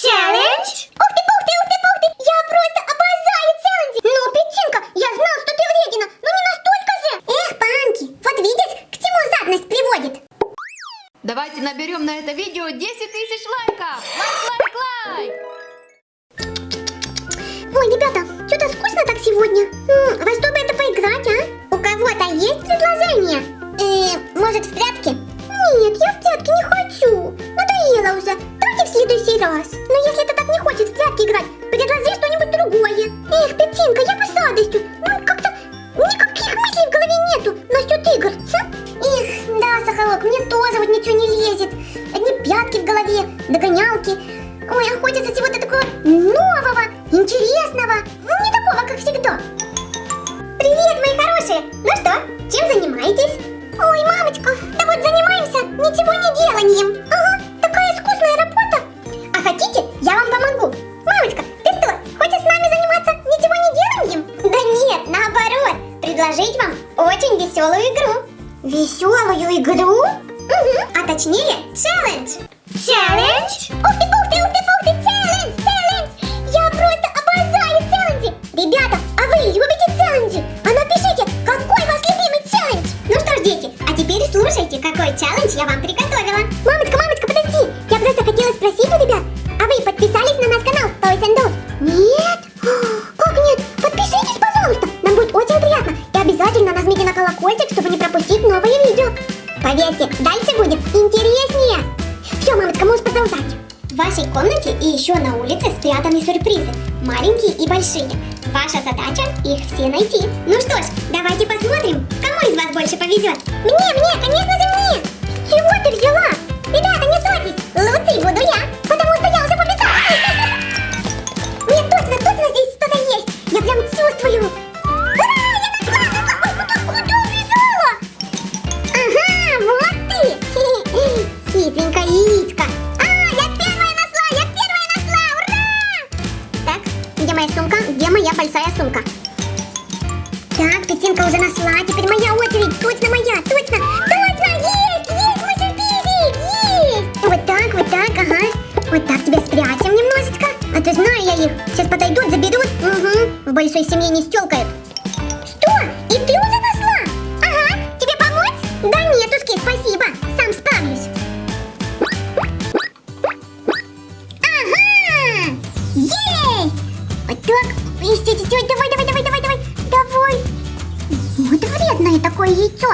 Челлендж? Ух ты, ух ты, ух ты, ух ты! Я просто обожаю челленджи! Ну, Петчинка, я знал, что ты вредина, но не настолько же! Эх, панки, вот видишь, к чему жадность приводит? Давайте наберем на это видео 10 тысяч лайков! Лайк, лайк, лайк! Ой, ребята, что-то скучно так сегодня. М, во что бы это поиграть, а? У кого-то есть предложение? Э, может, в точнее, челлендж. Челлендж? Ух ты, ух ты, ух ты, ух ты, челлендж, челлендж! Я просто обожаю челленджи! Ребята, а вы любите челленджи? А напишите, какой ваш любимый челлендж? Ну что ж, дети, а теперь слушайте, какой челлендж я вам приготовила. Мамочка, мамочка, подожди! Я просто хотела спросить у ребят, а вы подписались на наш канал Toys and Dolls? Нет? Как нет? Подпишитесь, пожалуйста! Нам будет очень приятно. И обязательно нажмите на колокольчик, чтобы не пропустить новые видео. Поверьте, дальше будет интереснее. Все, мамочка, можешь продолжать. В вашей комнате и еще на улице спрятаны сюрпризы, маленькие и большие. Ваша задача их все найти. Ну что ж, давайте посмотрим, кому из вас больше повезет. Мне, мне, конечно же мне! Чего ты взяла? Ребята, не ссорьтесь, лучшей буду большой семье не стелкают. Что? И ты уже нашла? Ага. Тебе помочь? Да нет, Узки, спасибо. Сам справлюсь. Ага! Есть! Вот так. Ищи, ищи, ищи. Давай, давай, давай, давай, давай. Давай. Вот вредное такое яйцо.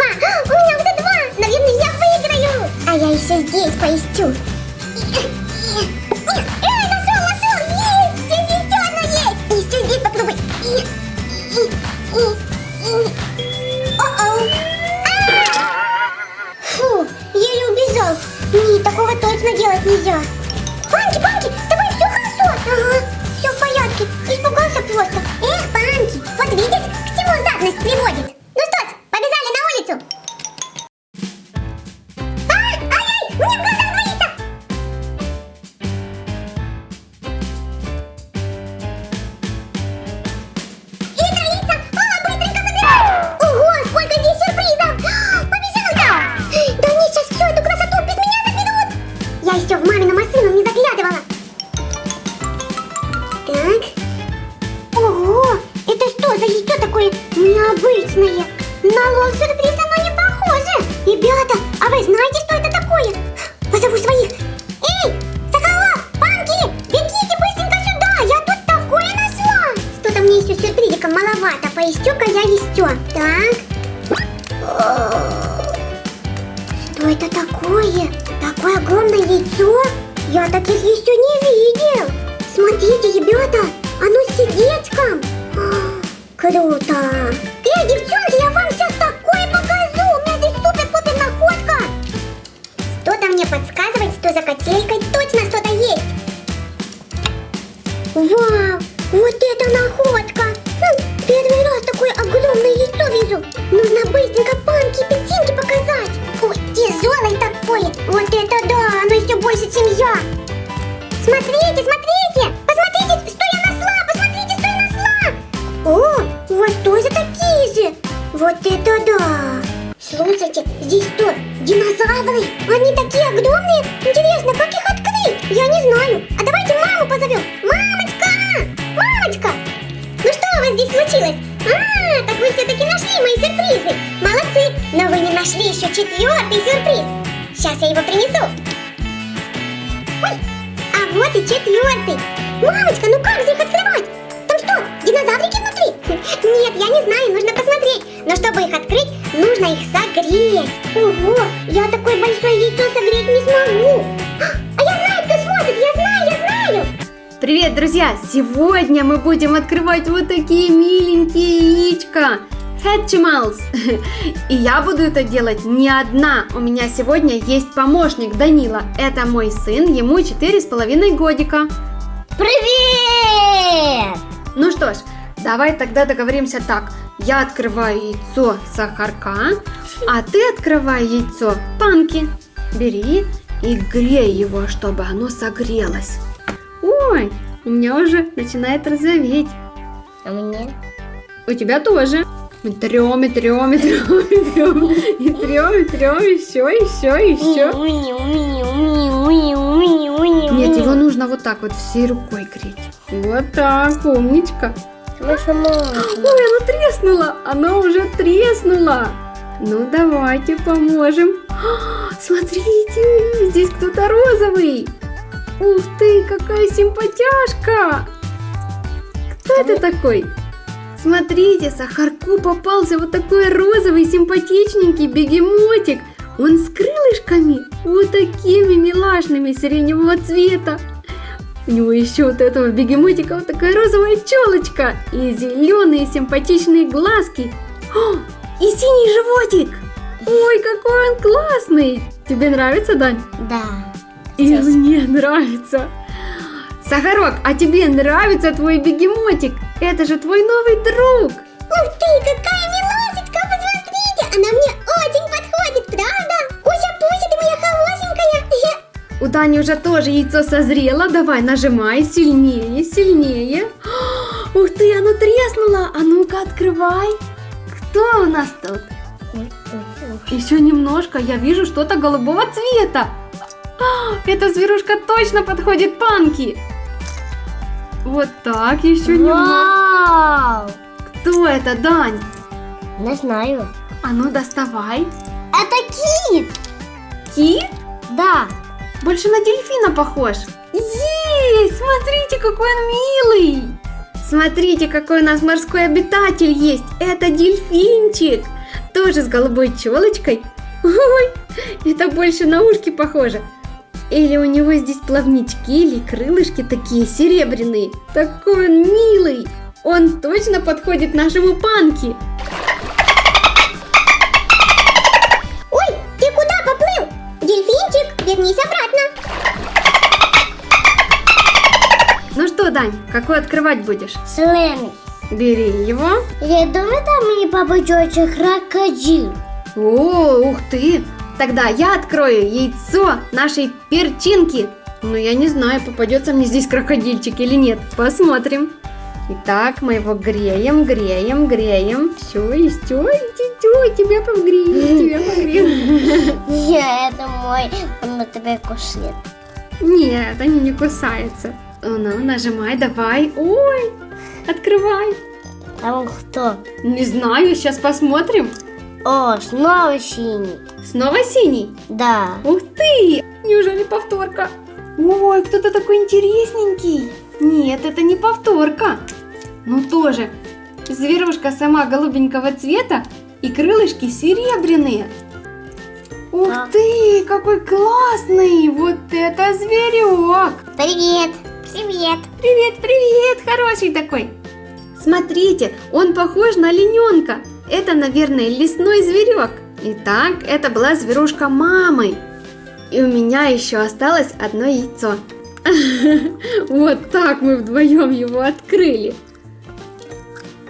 Два. У меня уже два. Наверное, я выиграю. А я еще здесь поищу. Эй, нашел, нашел. Есть, здесь еще одно есть. Еще здесь попробуй. О-оу. А! Фу, еле убежал. Нет, такого точно делать нельзя. Панки, Панки, с тобой все хорошо? Ага, все в порядке. Испугался просто. Эх, Панки, вот видишь, к чему жадность приводит. Маловато, поищу-ка я еще. Так. Что это такое? Такое огромное яйцо? Я таких еще не видел. Смотрите, ребята, оно с сердечком. А, Круто. Эй, девчонки, я вам здесь что, динозавры? Они такие огромные! Интересно, как их открыть? Я не знаю. А давайте маму позовем. Мамочка! Мамочка! Ну что у вас здесь случилось? А, так вы все-таки нашли мои сюрпризы. Молодцы, но вы не нашли еще четвертый сюрприз. Сейчас я его принесу. Ой, а вот и четвертый. Мамочка, ну как же их открывать? Нет, я не знаю, нужно посмотреть. Но чтобы их открыть, нужно их согреть. Ого, я такое большое яйцо согреть не смогу. А я знаю, кто сможет, я знаю, я знаю. Привет, друзья! Сегодня мы будем открывать вот такие миленькие яичко. Hatchimals. И я буду это делать не одна. У меня сегодня есть помощник Данила. Это мой сын, ему четыре с половиной годика. Привет! Ну что ж, давай тогда договоримся так. Я открываю яйцо сахарка, а ты открывай яйцо панки. Бери и грей его, чтобы оно согрелось. Ой, у меня уже начинает розоветь. А мне? У тебя тоже. Мы трем, и трем, и трем, и трем, и трем, и трем, еще, еще, еще. Нет, его нужно вот так вот всей рукой греть. Вот так, умничка. Ой, оно треснуло! Оно уже треснуло! Ну, давайте поможем. А, Смотрите, здесь кто-то розовый. Ух ты, какая симпатяшка! Кто это такой? Смотрите, Сахарку попался вот такой розовый симпатичненький бегемотик. Он с крылышками, вот такими милашными сиреневого цвета. У него еще вот этого бегемотика вот такая розовая челочка и зеленые симпатичные глазки. О, и синий животик. Ой, какой он классный. Тебе нравится, Дань? Да. И Сейчас. мне нравится. Сахарок, а тебе нравится твой бегемотик? Это же твой новый друг. Ух ты, какая милашечка, посмотрите! Она мне Дани уже тоже яйцо созрело. Давай, нажимай сильнее, сильнее. Ух ты, оно треснуло. А ну-ка, открывай. Кто у нас тут? Еще немножко, я вижу что-то голубого цвета. Эта зверушка точно подходит панки. Вот так, еще немного. Вау! Кто это, Дань? Не знаю. А ну, доставай. Это кит! Кит? Да. Больше на дельфина похож. Есть! Смотрите, какой он милый! Смотрите, какой у нас морской обитатель есть. Это дельфинчик. Тоже с голубой челочкой. Ой, это больше на ушки похоже. Или у него здесь плавнички или крылышки такие серебряные. Такой он милый. Он точно подходит нашему панки. Дань, какой открывать будешь? Слэми. Бери его. Я думаю, там мне попадется крокодил. О, ух ты! Тогда я открою яйцо нашей перчинки. Но я не знаю, попадется мне здесь крокодильчик или нет. Посмотрим. Итак, мы его греем, греем, греем. Все, и все, иди, иди, тебя погреем, тебя погреем. Я, это мой, он на тебя кушает. Нет, они не кусаются. Ну, нажимай, давай. Ой, открывай. А он кто? Не знаю, сейчас посмотрим. О, снова синий. Снова синий. Да. Ух ты! Неужели повторка? Ой, кто-то такой интересненький. Нет, это не повторка. Ну тоже. Зверушка сама голубенького цвета и крылышки серебряные. Ух А. ты, какой классный! Вот это зверек! Привет. Привет. Привет, привет, хороший такой. Смотрите, он похож на олененка. Это, наверное, лесной зверек. Итак, это была зверушка мамы. И у меня еще осталось одно яйцо. Вот так мы вдвоем его открыли.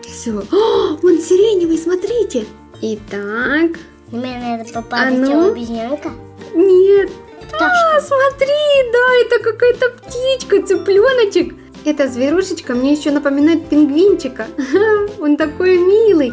Все. Он сиреневый, смотрите. Итак, Мне надо А попасть ну? обезьянка. нет. Пташка. А, смотри, да, это какая-то птичка, цыпленочек. Эта зверушечка мне еще напоминает пингвинчика. Он такой милый.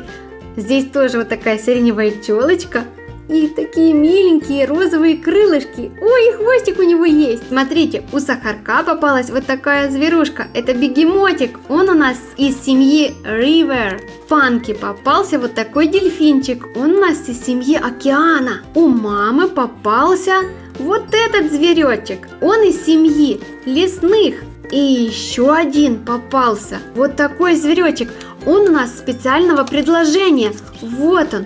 Здесь тоже вот такая сиреневая челочка. И такие миленькие розовые крылышки. Ой, и хвостик у него есть. Смотрите, у Сахарка попалась вот такая зверушка. Это бегемотик. Он у нас из семьи River. Панки попался вот такой дельфинчик. Он у нас из семьи Океана. У мамы попался вот этот зверечек. Он из семьи лесных. И еще один попался. Вот такой зверечек. Он у нас специального предложения. Вот он.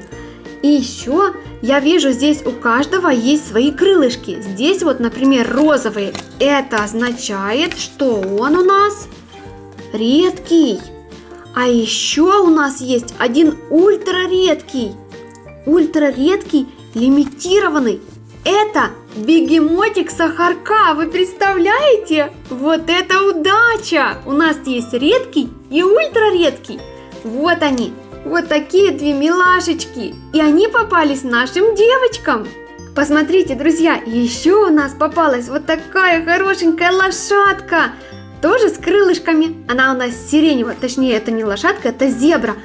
И еще я вижу, здесь у каждого есть свои крылышки. Здесь вот, например, розовые. Это означает, что он у нас редкий. А еще у нас есть один ультраредкий. Ультраредкий, лимитированный. Это бегемотик сахарка, вы представляете? Вот это удача! У нас есть редкий и ультраредкий. Вот они, вот такие две милашечки. И они попались нашим девочкам. Посмотрите, друзья, еще у нас попалась вот такая хорошенькая лошадка. Тоже с крылышками. Она у нас сиреневая, точнее это не лошадка, это зебра.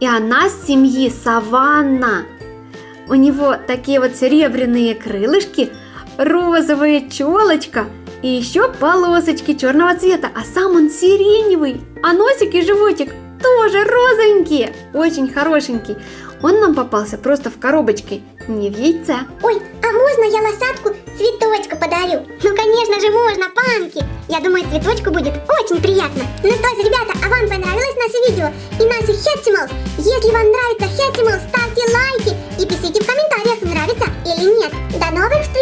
И она с семьи Саванна. У него такие вот серебряные крылышки, розовая челочка и еще полосочки черного цвета, а сам он сиреневый, а носик и животик тоже розовенькие, очень хорошенький. Он нам попался просто в коробочке, не в яйце. Ой, а можно я лосатку цветочку подарю? Ну, конечно же, можно, панки! Я думаю, цветочку будет очень приятно. Ну что ж, ребята, а вам понравилось наше видео и наши Хэтчималс? Если вам нравится Хэтчималс, ставьте лайки и пишите в комментариях, нравится или нет. До новых встреч!